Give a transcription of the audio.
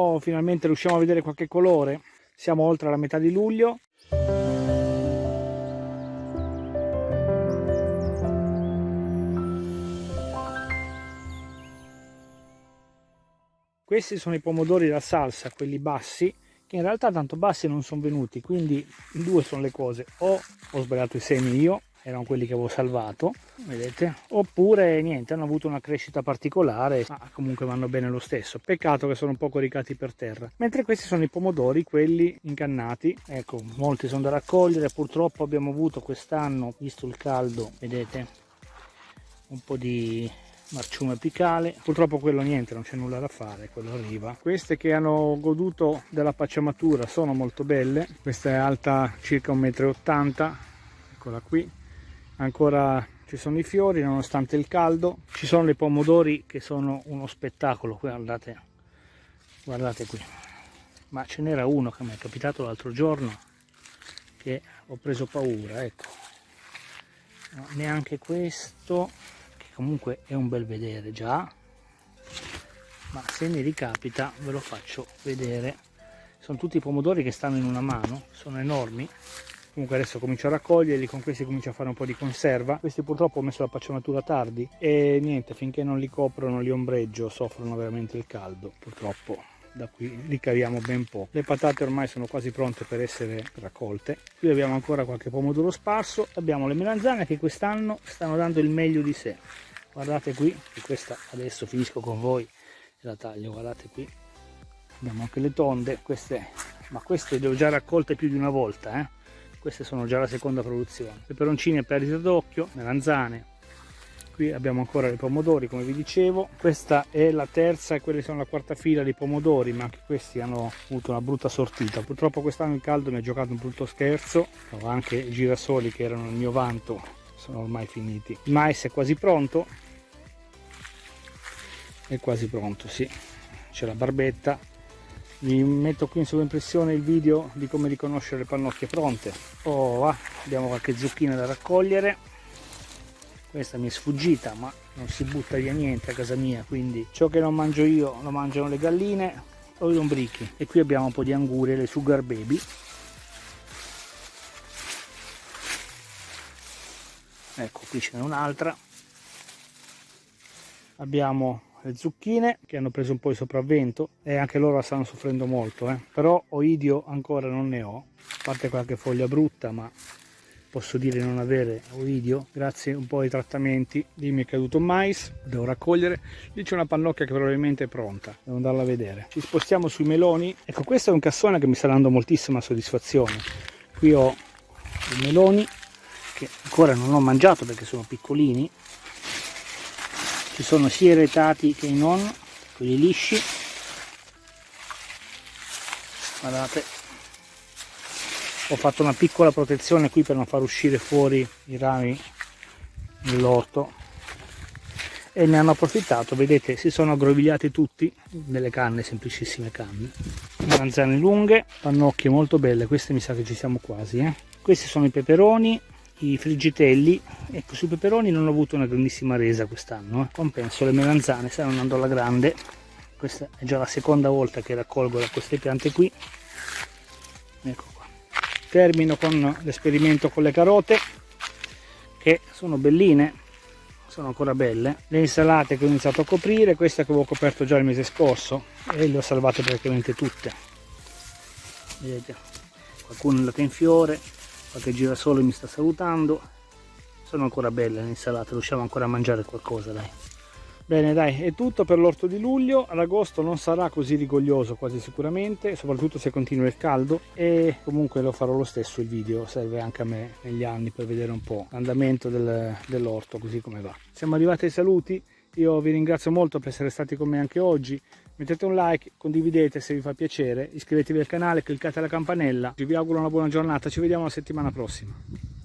oh finalmente riusciamo a vedere qualche colore siamo oltre la metà di luglio. Questi sono i pomodori da salsa quelli bassi che in realtà tanto bassi non sono venuti quindi due sono le cose o ho sbagliato i semi io erano quelli che avevo salvato vedete? Oppure niente hanno avuto una crescita particolare ma comunque vanno bene lo stesso. Peccato che sono un po' coricati per terra. Mentre questi sono i pomodori quelli incannati ecco molti sono da raccogliere. Purtroppo abbiamo avuto quest'anno visto il caldo vedete un po' di marciume apicale. Purtroppo quello niente non c'è nulla da fare quello arriva. Queste che hanno goduto della pacciamatura sono molto belle. Questa è alta circa 1,80 m eccola qui ancora ci sono i fiori nonostante il caldo. Ci sono le pomodori che sono uno spettacolo. Guardate guardate qui. Ma ce n'era uno che mi è capitato l'altro giorno che ho preso paura ecco. No, neanche questo che comunque è un bel vedere già. Ma se mi ricapita ve lo faccio vedere. Sono tutti i pomodori che stanno in una mano sono enormi comunque adesso comincio a raccoglierli con questi comincio a fare un po' di conserva. Questi purtroppo ho messo la pacciamatura tardi e niente finché non li copro non li ombreggio soffrono veramente il caldo purtroppo. Da qui li caviamo ben poco le patate ormai sono quasi pronte per essere raccolte. Qui abbiamo ancora qualche pomodoro sparso. Abbiamo le melanzane che quest'anno stanno dando il meglio di sé. Guardate qui questa adesso finisco con voi e la taglio guardate qui. Abbiamo anche le tonde queste ma queste le ho già raccolte più di una volta eh queste sono già la seconda produzione. Peperoncini a perdita d'occhio melanzane. Qui abbiamo ancora i pomodori come vi dicevo. Questa è la terza e quelle sono la quarta fila di pomodori ma anche questi hanno avuto una brutta sortita. Purtroppo quest'anno il caldo mi ha giocato un brutto scherzo. Ho anche i girasoli che erano il mio vanto sono ormai finiti. Il mais è quasi pronto. È quasi pronto sì. C'è la barbetta vi metto qui in sovraimpressione il video di come riconoscere le pannocchie pronte. Oh va abbiamo qualche zucchina da raccogliere. Questa mi è sfuggita ma non si butta via niente a casa mia quindi ciò che non mangio io lo mangiano le galline o i lombrichi. E qui abbiamo un po' di angurie le sugar baby. Ecco qui ce n'è un'altra. Abbiamo le zucchine che hanno preso un po' di sopravvento e anche loro stanno soffrendo molto eh. però oidio ancora non ne ho a parte qualche foglia brutta ma posso dire non avere oidio grazie un po' ai trattamenti. Lì mi è caduto mais devo raccogliere. Lì c'è una pannocchia che probabilmente è pronta devo andarla a vedere. Ci spostiamo sui meloni. Ecco questo è un cassone che mi sta dando moltissima soddisfazione. Qui ho i meloni che ancora non ho mangiato perché sono piccolini ci sono sia retati che non quelli lisci. Guardate. Ho fatto una piccola protezione qui per non far uscire fuori i rami dell'orto. E ne hanno approfittato. Vedete si sono aggrovigliati tutti nelle canne semplicissime canne. Melanzane lunghe pannocchie molto belle. Queste mi sa che ci siamo quasi eh? questi sono i peperoni i friggitelli. Ecco sui peperoni non ho avuto una grandissima resa quest'anno eh. compenso le melanzane stanno andando alla grande. Questa è già la seconda volta che raccolgo da queste piante qui. Ecco qua. Termino con l'esperimento con le carote che sono belline sono ancora belle. Le insalate che ho iniziato a coprire queste che avevo coperto già il mese scorso e le ho salvate praticamente tutte. Vedete qualcuno è andato in fiore qualche girasole mi sta salutando. Sono ancora belle le insalate riusciamo ancora a mangiare qualcosa dai. Bene dai è tutto per l'orto di luglio. Ad agosto non sarà così rigoglioso quasi sicuramente soprattutto se continua il caldo. E comunque lo farò lo stesso il video serve anche a me negli anni per vedere un po' l'andamento del, dell'orto così come va. Siamo arrivati ai saluti io vi ringrazio molto per essere stati con me anche oggi mettete un like, condividete se vi fa piacere, iscrivetevi al canale, cliccate la campanella, vi auguro una buona giornata, ci vediamo la settimana prossima.